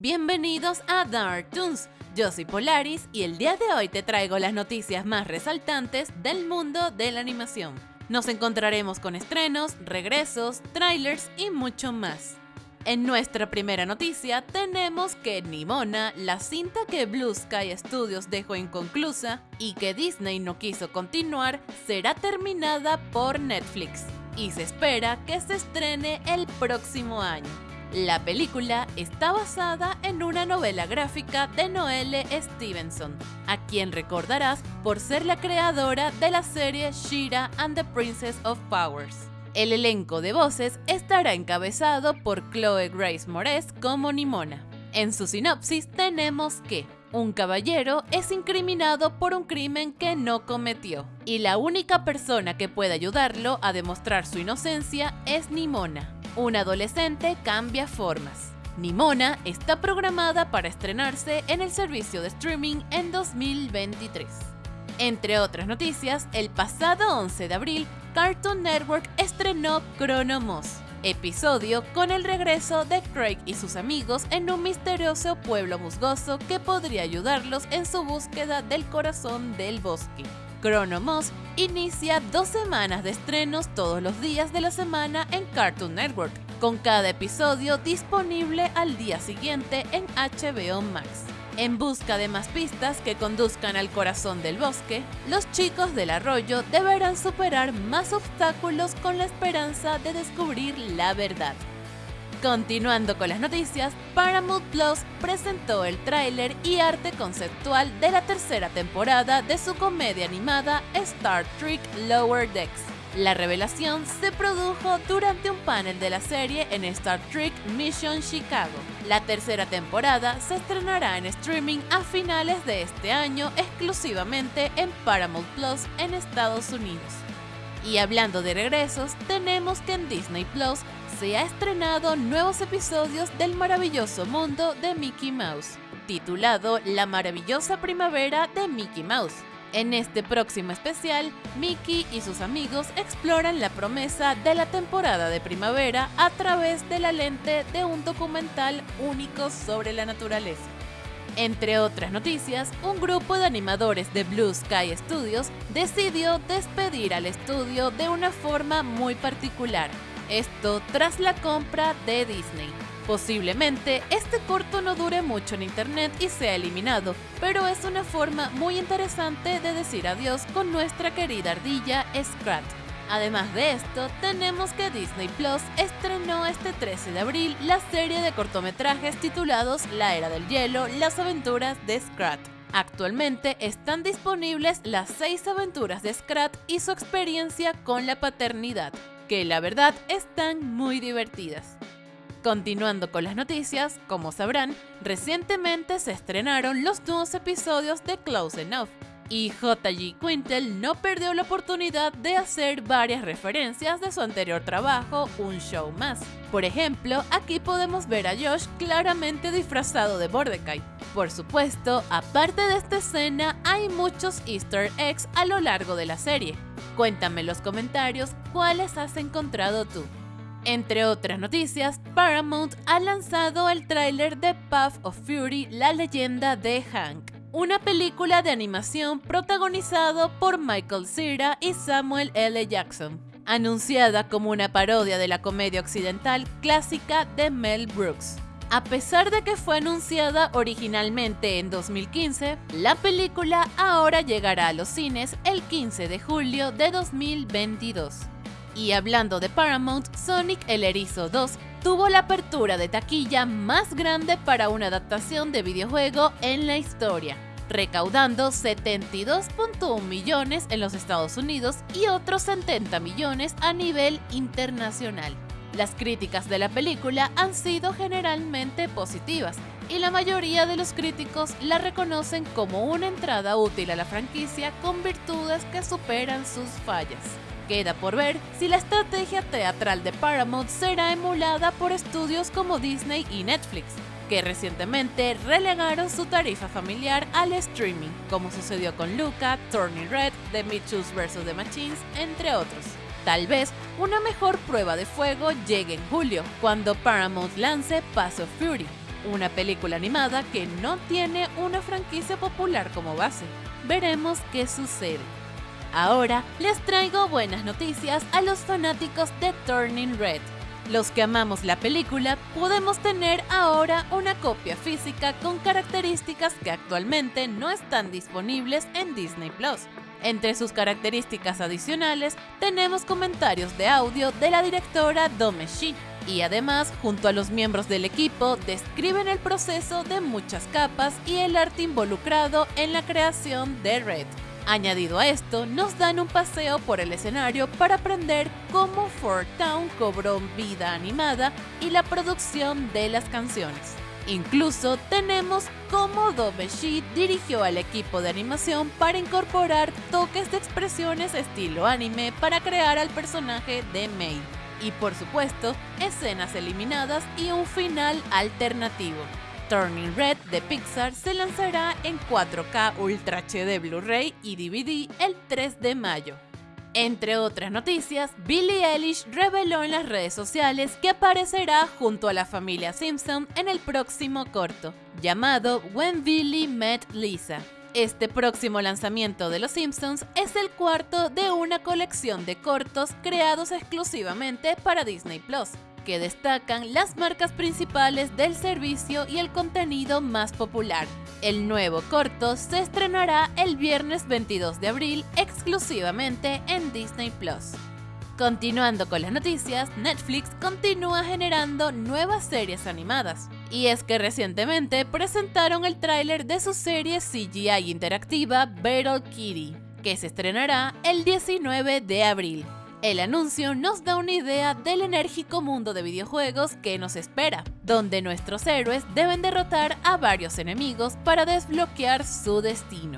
Bienvenidos a Dark Toons. Yo soy Polaris y el día de hoy te traigo las noticias más resaltantes del mundo de la animación. Nos encontraremos con estrenos, regresos, trailers y mucho más. En nuestra primera noticia tenemos que Nimona, la cinta que Blue Sky Studios dejó inconclusa y que Disney no quiso continuar, será terminada por Netflix y se espera que se estrene el próximo año. La película está basada en una novela gráfica de Noelle Stevenson, a quien recordarás por ser la creadora de la serie Shira and the Princess of Powers. El elenco de voces estará encabezado por Chloe Grace Moretz como Nimona. En su sinopsis tenemos que un caballero es incriminado por un crimen que no cometió, y la única persona que puede ayudarlo a demostrar su inocencia es Nimona. Un adolescente cambia formas. Nimona está programada para estrenarse en el servicio de streaming en 2023. Entre otras noticias, el pasado 11 de abril, Cartoon Network estrenó Chrono Moss, episodio con el regreso de Craig y sus amigos en un misterioso pueblo musgoso que podría ayudarlos en su búsqueda del corazón del bosque. Chrono Moss inicia dos semanas de estrenos todos los días de la semana en Cartoon Network, con cada episodio disponible al día siguiente en HBO Max. En busca de más pistas que conduzcan al corazón del bosque, los chicos del arroyo deberán superar más obstáculos con la esperanza de descubrir la verdad. Continuando con las noticias, Paramount Plus presentó el tráiler y arte conceptual de la tercera temporada de su comedia animada Star Trek Lower Decks. La revelación se produjo durante un panel de la serie en Star Trek Mission Chicago. La tercera temporada se estrenará en streaming a finales de este año exclusivamente en Paramount Plus en Estados Unidos. Y hablando de regresos, tenemos que en Disney Plus se ha estrenado nuevos episodios del maravilloso mundo de Mickey Mouse, titulado La maravillosa primavera de Mickey Mouse. En este próximo especial, Mickey y sus amigos exploran la promesa de la temporada de primavera a través de la lente de un documental único sobre la naturaleza. Entre otras noticias, un grupo de animadores de Blue Sky Studios decidió despedir al estudio de una forma muy particular, esto tras la compra de Disney. Posiblemente este corto no dure mucho en internet y sea eliminado, pero es una forma muy interesante de decir adiós con nuestra querida ardilla Scrat. Además de esto, tenemos que Disney Plus estrenó este 13 de abril la serie de cortometrajes titulados La Era del Hielo, las aventuras de Scrat. Actualmente están disponibles las 6 aventuras de Scrat y su experiencia con la paternidad, que la verdad están muy divertidas. Continuando con las noticias, como sabrán, recientemente se estrenaron los nuevos episodios de Close Enough, y J.G. Quintel no perdió la oportunidad de hacer varias referencias de su anterior trabajo, Un Show Más. Por ejemplo, aquí podemos ver a Josh claramente disfrazado de Mordecai. Por supuesto, aparte de esta escena, hay muchos easter eggs a lo largo de la serie. Cuéntame en los comentarios cuáles has encontrado tú. Entre otras noticias, Paramount ha lanzado el tráiler de Path of Fury, la leyenda de Hank una película de animación protagonizado por Michael Cera y Samuel L. Jackson, anunciada como una parodia de la comedia occidental clásica de Mel Brooks. A pesar de que fue anunciada originalmente en 2015, la película ahora llegará a los cines el 15 de julio de 2022. Y hablando de Paramount, Sonic el Erizo 2 tuvo la apertura de taquilla más grande para una adaptación de videojuego en la historia, recaudando 72.1 millones en los Estados Unidos y otros 70 millones a nivel internacional. Las críticas de la película han sido generalmente positivas y la mayoría de los críticos la reconocen como una entrada útil a la franquicia con virtudes que superan sus fallas. Queda por ver si la estrategia teatral de Paramount será emulada por estudios como Disney y Netflix, que recientemente relegaron su tarifa familiar al streaming, como sucedió con Luca, Turning Red, The Mitchells vs. The Machines, entre otros. Tal vez una mejor prueba de fuego llegue en julio, cuando Paramount lance Pass of Fury, una película animada que no tiene una franquicia popular como base. Veremos qué sucede. Ahora les traigo buenas noticias a los fanáticos de Turning Red. Los que amamos la película podemos tener ahora una copia física con características que actualmente no están disponibles en Disney Plus. Entre sus características adicionales tenemos comentarios de audio de la directora Dome Shi y además, junto a los miembros del equipo, describen el proceso de muchas capas y el arte involucrado en la creación de Red. Añadido a esto, nos dan un paseo por el escenario para aprender cómo Fort Town cobró vida animada y la producción de las canciones. Incluso tenemos cómo Dobeshi dirigió al equipo de animación para incorporar toques de expresiones estilo anime para crear al personaje de Mei. Y por supuesto, escenas eliminadas y un final alternativo. Turning Red de Pixar se lanzará en 4K Ultra HD Blu-ray y DVD el 3 de mayo. Entre otras noticias, Billie Eilish reveló en las redes sociales que aparecerá junto a la familia Simpson en el próximo corto, llamado When Billy Met Lisa. Este próximo lanzamiento de Los Simpsons es el cuarto de una colección de cortos creados exclusivamente para Disney Plus, que destacan las marcas principales del servicio y el contenido más popular. El nuevo corto se estrenará el viernes 22 de abril exclusivamente en Disney Plus. Continuando con las noticias, Netflix continúa generando nuevas series animadas. Y es que recientemente presentaron el tráiler de su serie CGI interactiva Battle Kitty, que se estrenará el 19 de abril. El anuncio nos da una idea del enérgico mundo de videojuegos que nos espera, donde nuestros héroes deben derrotar a varios enemigos para desbloquear su destino.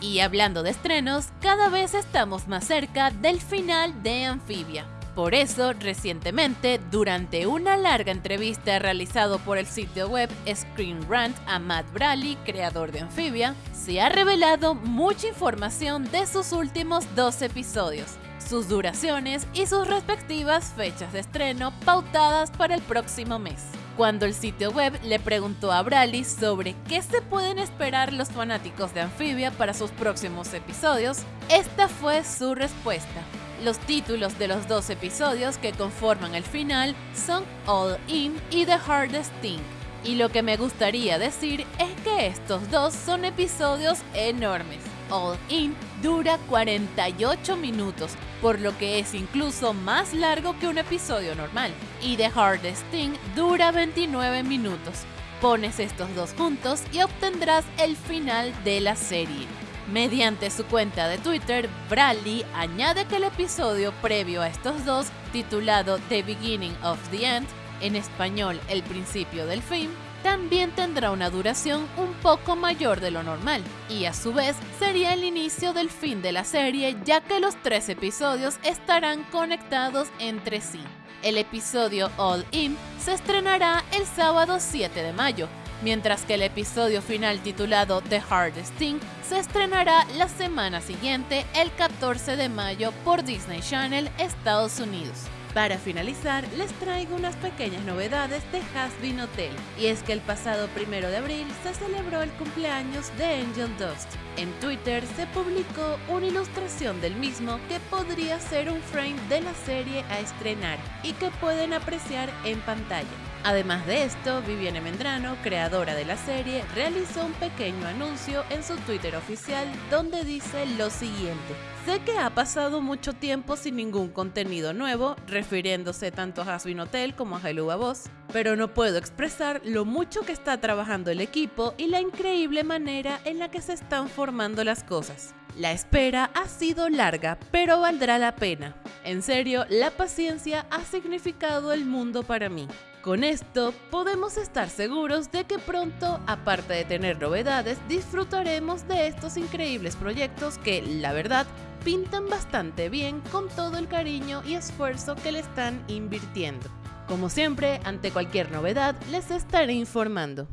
Y hablando de estrenos, cada vez estamos más cerca del final de Amphibia. Por eso, recientemente, durante una larga entrevista realizado por el sitio web Screen Rant a Matt Braley, creador de Amphibia, se ha revelado mucha información de sus últimos dos episodios, sus duraciones y sus respectivas fechas de estreno pautadas para el próximo mes. Cuando el sitio web le preguntó a Bradley sobre qué se pueden esperar los fanáticos de Amphibia para sus próximos episodios, esta fue su respuesta. Los títulos de los dos episodios que conforman el final son All In y The Hardest Thing. Y lo que me gustaría decir es que estos dos son episodios enormes. All In dura 48 minutos, por lo que es incluso más largo que un episodio normal. Y The Hardest Thing dura 29 minutos. Pones estos dos juntos y obtendrás el final de la serie. Mediante su cuenta de Twitter, Bradley añade que el episodio previo a estos dos, titulado The Beginning of the End, en español El principio del fin, también tendrá una duración un poco mayor de lo normal, y a su vez sería el inicio del fin de la serie ya que los tres episodios estarán conectados entre sí. El episodio All In se estrenará el sábado 7 de mayo, mientras que el episodio final titulado The Hardest Thing se estrenará la semana siguiente, el 14 de mayo, por Disney Channel Estados Unidos. Para finalizar, les traigo unas pequeñas novedades de Hasbin Hotel, y es que el pasado primero de abril se celebró el cumpleaños de Angel Dust. En Twitter se publicó una ilustración del mismo que podría ser un frame de la serie a estrenar y que pueden apreciar en pantalla. Además de esto, Viviane Mendrano, creadora de la serie, realizó un pequeño anuncio en su Twitter oficial donde dice lo siguiente. Sé que ha pasado mucho tiempo sin ningún contenido nuevo, refiriéndose tanto a Hasbin Hotel como a Hello Boss, pero no puedo expresar lo mucho que está trabajando el equipo y la increíble manera en la que se están formando las cosas. La espera ha sido larga, pero valdrá la pena. En serio, la paciencia ha significado el mundo para mí. Con esto podemos estar seguros de que pronto, aparte de tener novedades, disfrutaremos de estos increíbles proyectos que, la verdad, pintan bastante bien con todo el cariño y esfuerzo que le están invirtiendo. Como siempre, ante cualquier novedad, les estaré informando.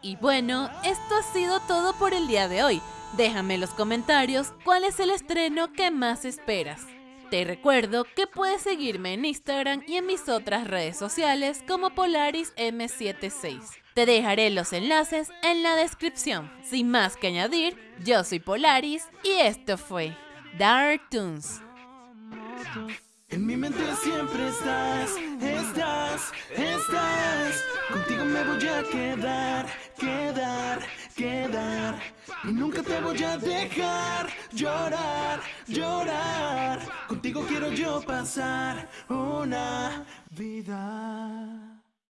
Y bueno, esto ha sido todo por el día de hoy. Déjame en los comentarios cuál es el estreno que más esperas. Te recuerdo que puedes seguirme en Instagram y en mis otras redes sociales como Polaris M76. Te dejaré los enlaces en la descripción. Sin más que añadir, yo soy Polaris y esto fue Dark Toons. En mi mente siempre estás, estás, estás. Contigo me voy a quedar, quedar, quedar. Y nunca te voy a dejar llorar, llorar. Contigo quiero yo pasar una vida.